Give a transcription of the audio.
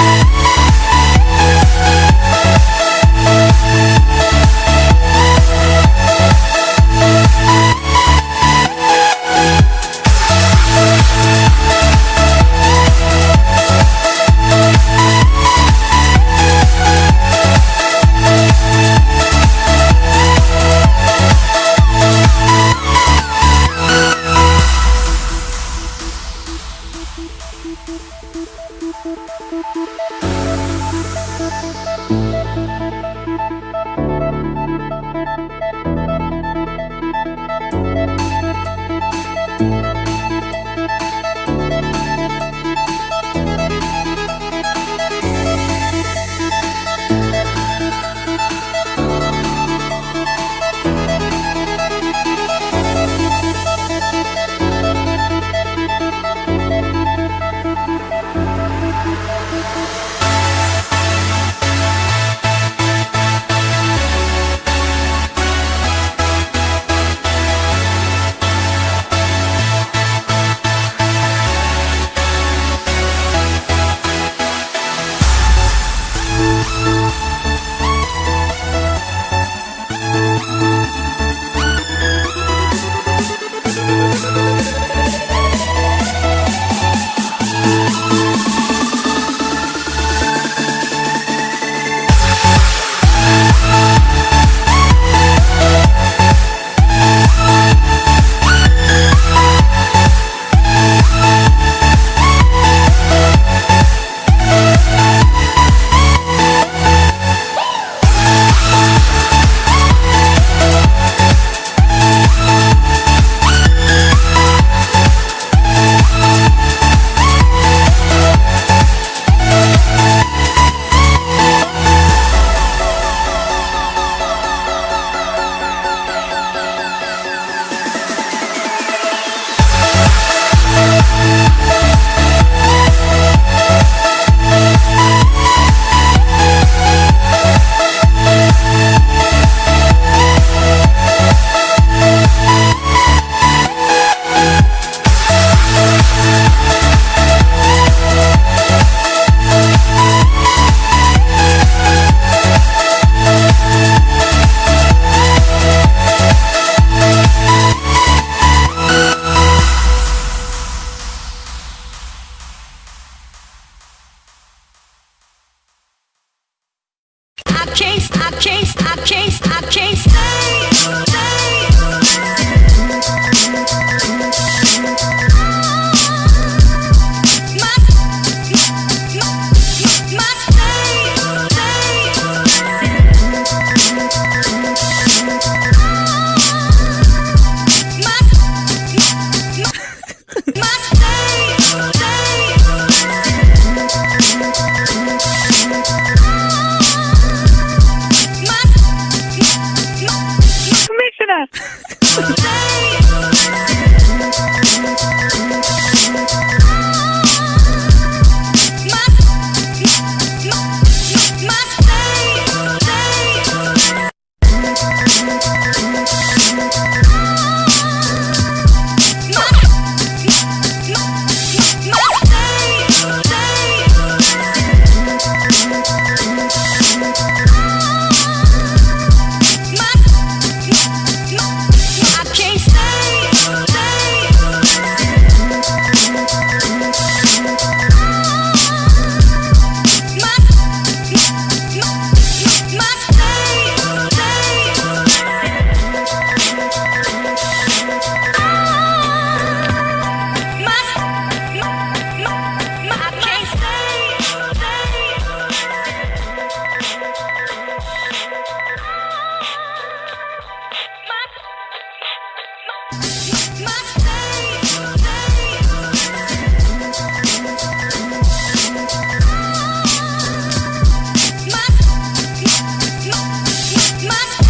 Bye. I can't, I can't, I can't, I can't. Must